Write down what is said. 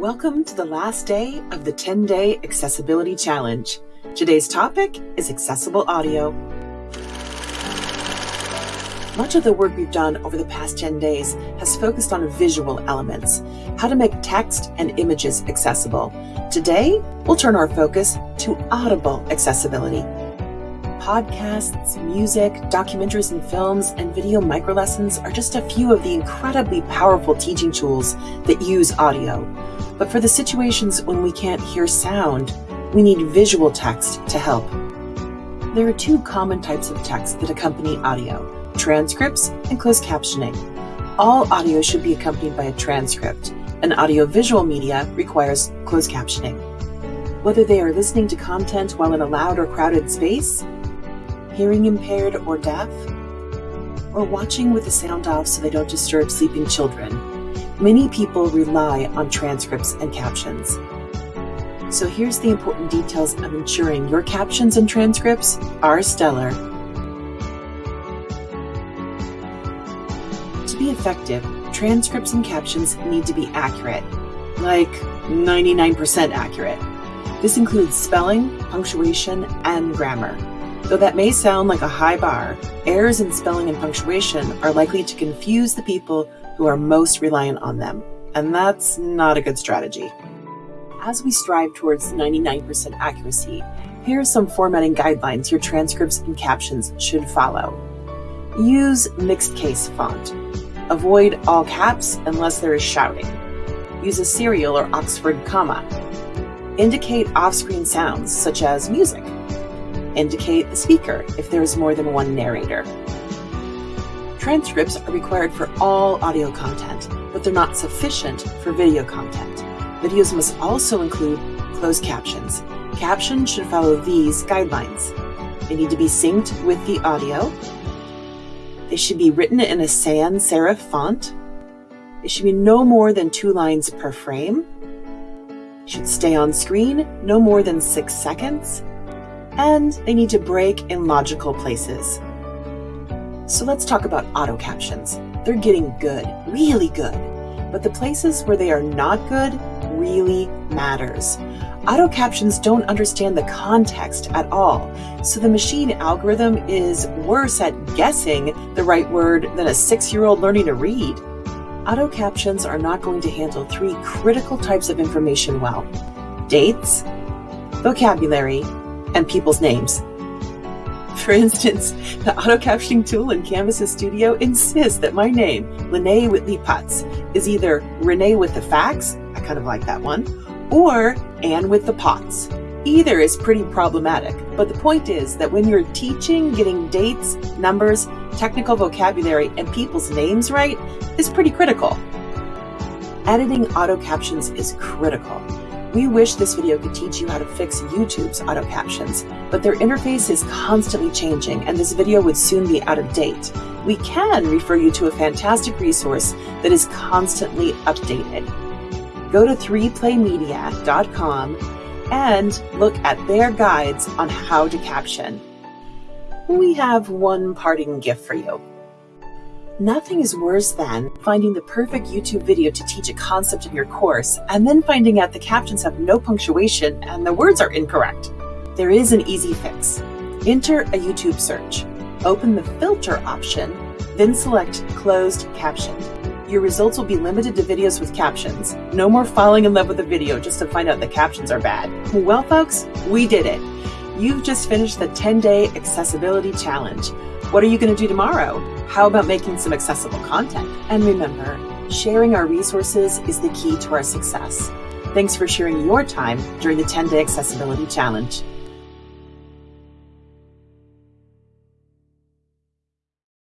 Welcome to the last day of the 10 day accessibility challenge. Today's topic is accessible audio. Much of the work we've done over the past 10 days has focused on visual elements, how to make text and images accessible. Today, we'll turn our focus to audible accessibility podcasts, music, documentaries and films, and video microlessons are just a few of the incredibly powerful teaching tools that use audio. But for the situations when we can't hear sound, we need visual text to help. There are two common types of text that accompany audio transcripts and closed captioning. All audio should be accompanied by a transcript. An audiovisual media requires closed captioning. Whether they are listening to content while in a loud or crowded space, hearing impaired or deaf, or watching with the sound off so they don't disturb sleeping children, many people rely on transcripts and captions. So here's the important details of ensuring your captions and transcripts are stellar. To be effective, transcripts and captions need to be accurate, like 99% accurate. This includes spelling, punctuation, and grammar. Though that may sound like a high bar, errors in spelling and punctuation are likely to confuse the people who are most reliant on them, and that's not a good strategy. As we strive towards 99% accuracy, here are some formatting guidelines your transcripts and captions should follow. Use mixed case font. Avoid all caps unless there is shouting. Use a serial or Oxford comma. Indicate off-screen sounds such as music indicate the speaker if there is more than one narrator. Transcripts are required for all audio content, but they're not sufficient for video content. Videos must also include closed captions. Captions should follow these guidelines. They need to be synced with the audio. They should be written in a sans serif font. It should be no more than two lines per frame. Should stay on screen no more than six seconds and they need to break in logical places. So let's talk about auto captions. They're getting good, really good, but the places where they are not good really matters. Auto captions don't understand the context at all, so the machine algorithm is worse at guessing the right word than a six-year-old learning to read. Auto captions are not going to handle three critical types of information well. Dates, vocabulary, and people's names. For instance, the auto captioning tool in Canvas Studio insists that my name, Lene Whitley Putz, is either Renee with the facts, I kind of like that one, or Anne with the pots. Either is pretty problematic, but the point is that when you're teaching, getting dates, numbers, technical vocabulary, and people's names right is pretty critical. Editing auto captions is critical. We wish this video could teach you how to fix YouTube's auto captions, but their interface is constantly changing and this video would soon be out of date. We can refer you to a fantastic resource that is constantly updated. Go to 3playmedia.com and look at their guides on how to caption. We have one parting gift for you. Nothing is worse than finding the perfect YouTube video to teach a concept in your course and then finding out the captions have no punctuation and the words are incorrect. There is an easy fix. Enter a YouTube search. Open the filter option, then select closed captioned. Your results will be limited to videos with captions. No more falling in love with a video just to find out the captions are bad. Well, folks, we did it. You've just finished the 10 day accessibility challenge. What are you going to do tomorrow? How about making some accessible content? And remember, sharing our resources is the key to our success. Thanks for sharing your time during the 10 day accessibility challenge.